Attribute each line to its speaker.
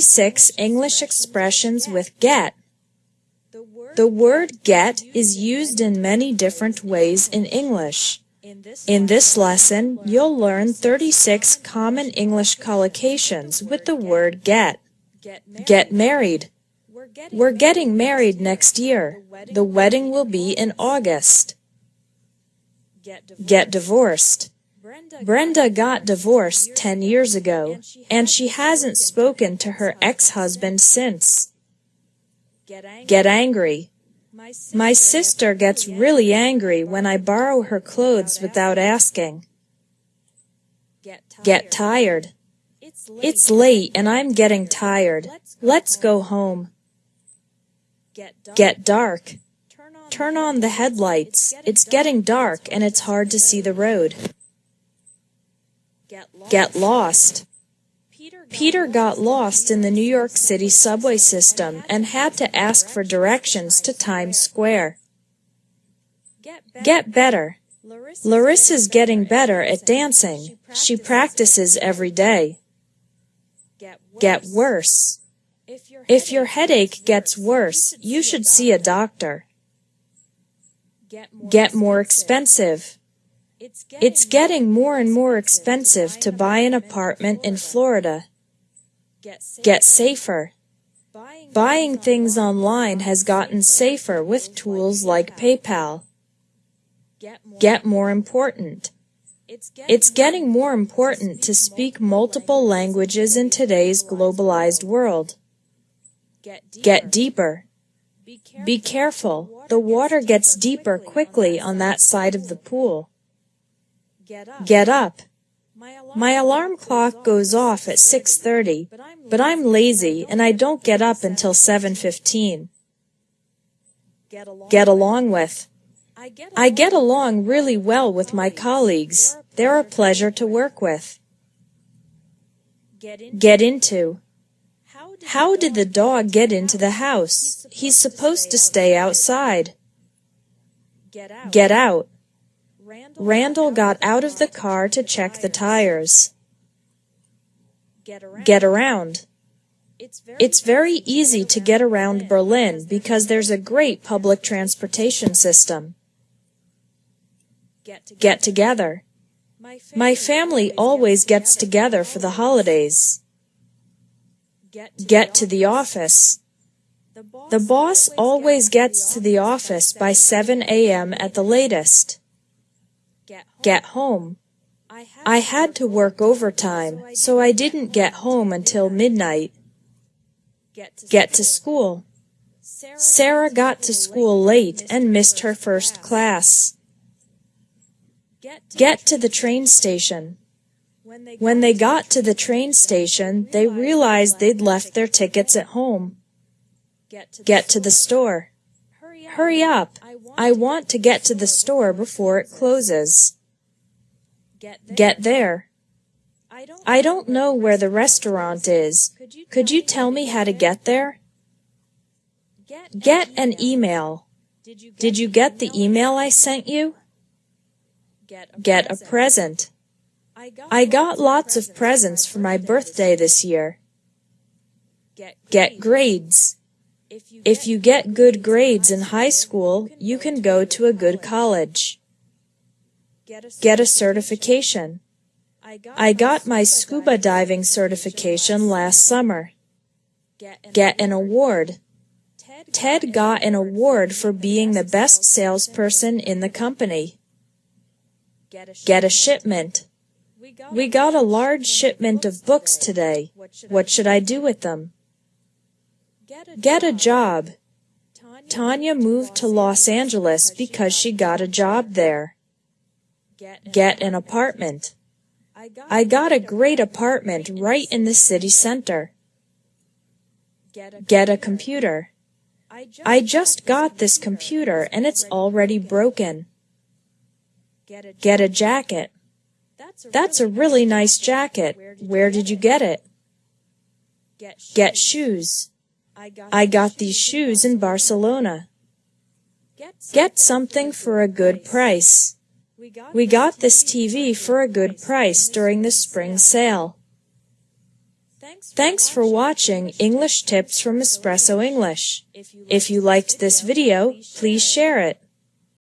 Speaker 1: 36 English expressions with get. The word get is used in many different ways in English. In this lesson, you'll learn 36 common English collocations with the word get. Get married. We're getting married next year. The wedding will be in August. Get divorced. Brenda got divorced 10 years ago, and she hasn't spoken to her ex-husband since. Get angry. My sister gets really angry when I borrow her clothes without asking. Get tired. It's late and I'm getting tired. Let's go home. Get dark. Turn on the headlights. It's getting dark and it's hard to see the road. Get lost. Peter got lost in the New York City subway system and had to ask for directions to Times Square. Get better. Larissa's getting better at dancing. She practices every day. Get worse. If your headache gets worse, you should see a doctor. Get more expensive. It's getting more and more expensive to buy an apartment in Florida. Get safer. Buying things online has gotten safer with tools like PayPal. Get more important. It's getting more important to speak multiple languages in today's globalized world. Get deeper. Be careful. The water gets deeper quickly on that side of the pool. Get up. My alarm clock goes off at 6.30, but I'm lazy and I don't get up until 7.15. Get along with. I get along really well with my colleagues. They're a pleasure to work with. Get into. How did the dog get into the house? He's supposed to stay outside. Get out. Randall got out of the car to check the tires. Get around. It's very easy to get around Berlin because there's a great public transportation system. Get together. My family always gets together for the holidays. Get to the office. The boss always gets to the office by 7 a.m. at the latest get home. I had to work overtime, so I didn't get home until midnight. Get to school. Sarah got to school late and missed her first class. Get to the train station. When they got to the train station, they realized they'd left their tickets at home. Get to the store. Hurry up. I want to get to the store before it closes. Get there. I don't know where the restaurant is. Could you tell me how to get there? Get an email. Did you get the email I sent you? Get a present. I got lots of presents for my birthday this year. Get grades. If you get good grades in high school, you can go to a good college. Get a certification. I got my scuba diving certification last summer. Get an award. Ted got an award for being the best salesperson in the company. Get a shipment. We got a large shipment of books today. What should I do with them? Get a job. Tanya moved to Los Angeles because she got a job there. Get an apartment. I got a great apartment right in the city center. Get a computer. I just got this computer and it's already broken. Get a jacket. That's a really nice jacket. Where did you get it? Get shoes. I got these shoes in Barcelona. Get something for a good price. We got this TV for a good price during the spring sale. Thanks for watching English Tips from Espresso English. If you liked this video, please share it.